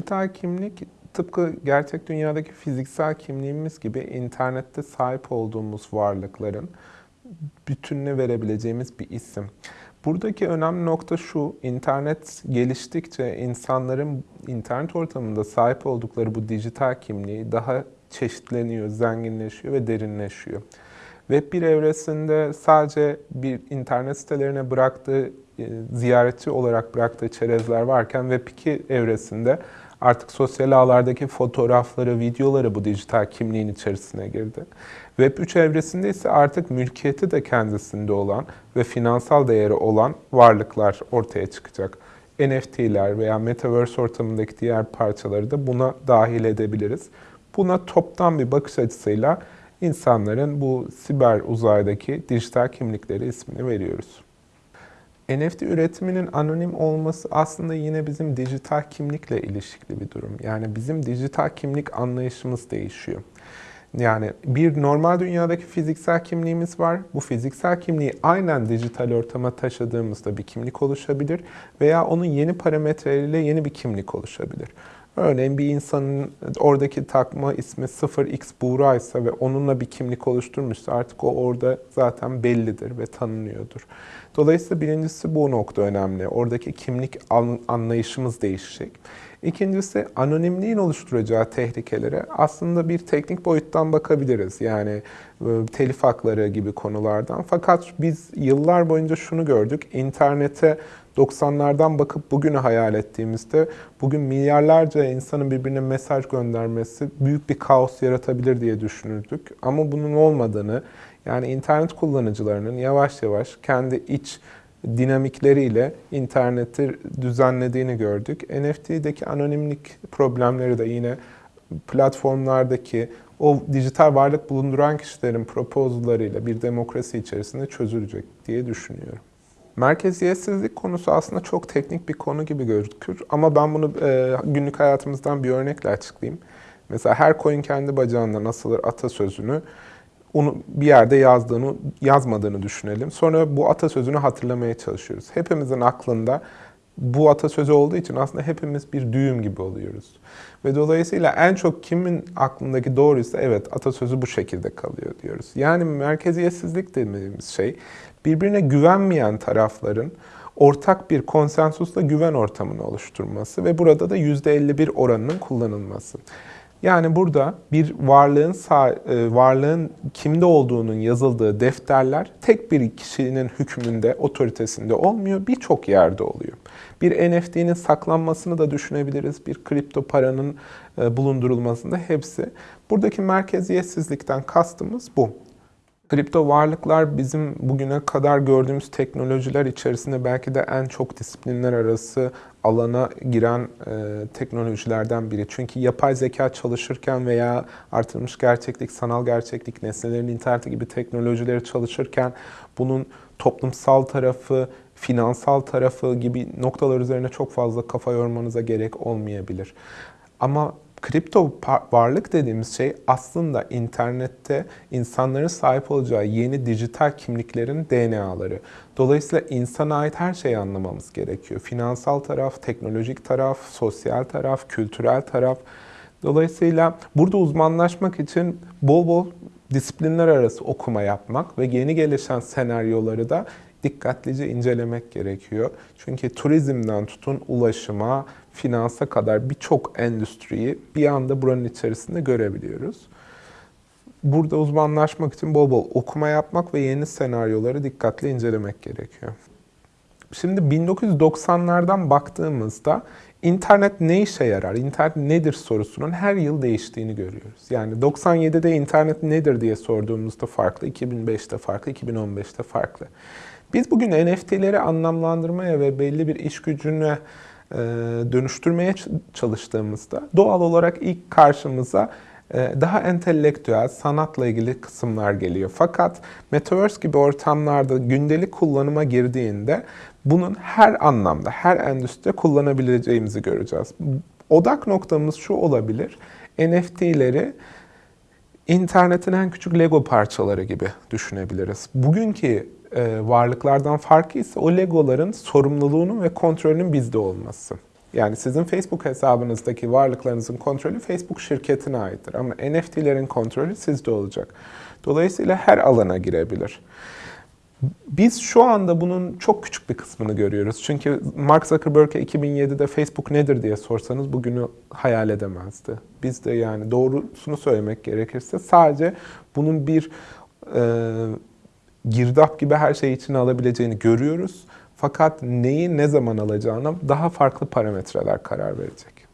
Dijital kimlik tıpkı gerçek dünyadaki fiziksel kimliğimiz gibi internette sahip olduğumuz varlıkların bütününe verebileceğimiz bir isim. Buradaki önemli nokta şu, internet geliştikçe insanların internet ortamında sahip oldukları bu dijital kimliği daha çeşitleniyor, zenginleşiyor ve derinleşiyor. Web 1 evresinde sadece bir internet sitelerine bıraktığı, e, ziyaretçi olarak bıraktığı çerezler varken Web 2 evresinde artık sosyal ağlardaki fotoğrafları, videoları bu dijital kimliğin içerisine girdi. Web 3 evresinde ise artık mülkiyeti de kendisinde olan ve finansal değeri olan varlıklar ortaya çıkacak. NFT'ler veya Metaverse ortamındaki diğer parçaları da buna dahil edebiliriz. Buna toptan bir bakış açısıyla insanların bu siber uzaydaki dijital kimlikleri ismini veriyoruz. NFT üretiminin anonim olması aslında yine bizim dijital kimlikle ilişkili bir durum. Yani bizim dijital kimlik anlayışımız değişiyor. Yani bir normal dünyadaki fiziksel kimliğimiz var. Bu fiziksel kimliği aynen dijital ortama taşıdığımızda bir kimlik oluşabilir veya onun yeni parametreleriyle yeni bir kimlik oluşabilir. Örneğin bir insanın oradaki takma ismi 0x Buğra ise ve onunla bir kimlik oluşturmuşsa artık o orada zaten bellidir ve tanınıyordur. Dolayısıyla birincisi bu nokta önemli. Oradaki kimlik anlayışımız değişecek. İkincisi anonimliğin oluşturacağı tehlikelere aslında bir teknik boyuttan bakabiliriz. Yani e, telif hakları gibi konulardan. Fakat biz yıllar boyunca şunu gördük. İnternete 90'lardan bakıp bugünü hayal ettiğimizde bugün milyarlarca insanın birbirine mesaj göndermesi büyük bir kaos yaratabilir diye düşünürdük. Ama bunun olmadığını yani internet kullanıcılarının yavaş yavaş kendi iç dinamikleriyle interneti düzenlediğini gördük. NFT'deki anonimlik problemleri de yine platformlardaki o dijital varlık bulunduran kişilerin proposallarıyla bir demokrasi içerisinde çözülecek diye düşünüyorum. Merkeziyetsizlik konusu aslında çok teknik bir konu gibi gözükür ama ben bunu e, günlük hayatımızdan bir örnekle açıklayayım. Mesela her koyun kendi bacağından asılır atasözünü onu bir yerde yazdığını, yazmadığını düşünelim. Sonra bu atasözünü hatırlamaya çalışıyoruz. Hepimizin aklında bu atasözü olduğu için aslında hepimiz bir düğüm gibi oluyoruz. Ve dolayısıyla en çok kimin aklındaki doğruysa evet atasözü bu şekilde kalıyor diyoruz. Yani merkeziyetsizlik dediğimiz şey birbirine güvenmeyen tarafların ortak bir konsensusla güven ortamını oluşturması ve burada da %51 oranının kullanılması. Yani burada bir varlığın e, varlığın kimde olduğunun yazıldığı defterler tek bir kişinin hükmünde, otoritesinde olmuyor, birçok yerde oluyor. Bir NFT'nin saklanmasını da düşünebiliriz, bir kripto paranın e, bulundurulmasında hepsi. Buradaki merkeziyetsizlikten kastımız bu. Kripto varlıklar bizim bugüne kadar gördüğümüz teknolojiler içerisinde belki de en çok disiplinler arası alana giren e, teknolojilerden biri. Çünkü yapay zeka çalışırken veya artırılmış gerçeklik, sanal gerçeklik, nesnelerin interneti gibi teknolojileri çalışırken bunun toplumsal tarafı, finansal tarafı gibi noktalar üzerine çok fazla kafa yormanıza gerek olmayabilir. Ama Kripto varlık dediğimiz şey aslında internette insanların sahip olacağı yeni dijital kimliklerin DNA'ları. Dolayısıyla insana ait her şeyi anlamamız gerekiyor. Finansal taraf, teknolojik taraf, sosyal taraf, kültürel taraf. Dolayısıyla burada uzmanlaşmak için bol bol disiplinler arası okuma yapmak ve yeni gelişen senaryoları da dikkatlice incelemek gerekiyor. Çünkü turizmden tutun ulaşıma, finansa kadar birçok endüstriyi bir anda buranın içerisinde görebiliyoruz. Burada uzmanlaşmak için bol bol okuma yapmak ve yeni senaryoları dikkatli incelemek gerekiyor. Şimdi 1990'lardan baktığımızda internet ne işe yarar, internet nedir sorusunun her yıl değiştiğini görüyoruz. Yani 97'de internet nedir diye sorduğumuzda farklı, 2005'te farklı, 2015'te farklı. Biz bugün NFT'leri anlamlandırmaya ve belli bir iş gücüne e, dönüştürmeye çalıştığımızda doğal olarak ilk karşımıza e, daha entelektüel, sanatla ilgili kısımlar geliyor. Fakat Metaverse gibi ortamlarda gündelik kullanıma girdiğinde bunun her anlamda, her endüstride kullanabileceğimizi göreceğiz. Odak noktamız şu olabilir, NFT'leri internetin en küçük Lego parçaları gibi düşünebiliriz. Bugünkü e, varlıklardan farkı ise o legoların sorumluluğunun ve kontrolünün bizde olması. Yani sizin Facebook hesabınızdaki varlıklarınızın kontrolü Facebook şirketine aittir. Ama NFT'lerin kontrolü sizde olacak. Dolayısıyla her alana girebilir. Biz şu anda bunun çok küçük bir kısmını görüyoruz. Çünkü Mark Zuckerberg'e 2007'de Facebook nedir diye sorsanız bugünü hayal edemezdi. Biz de yani doğrusunu söylemek gerekirse sadece bunun bir e, girdap gibi her şeyi içine alabileceğini görüyoruz. Fakat neyi ne zaman alacağına daha farklı parametreler karar verecek.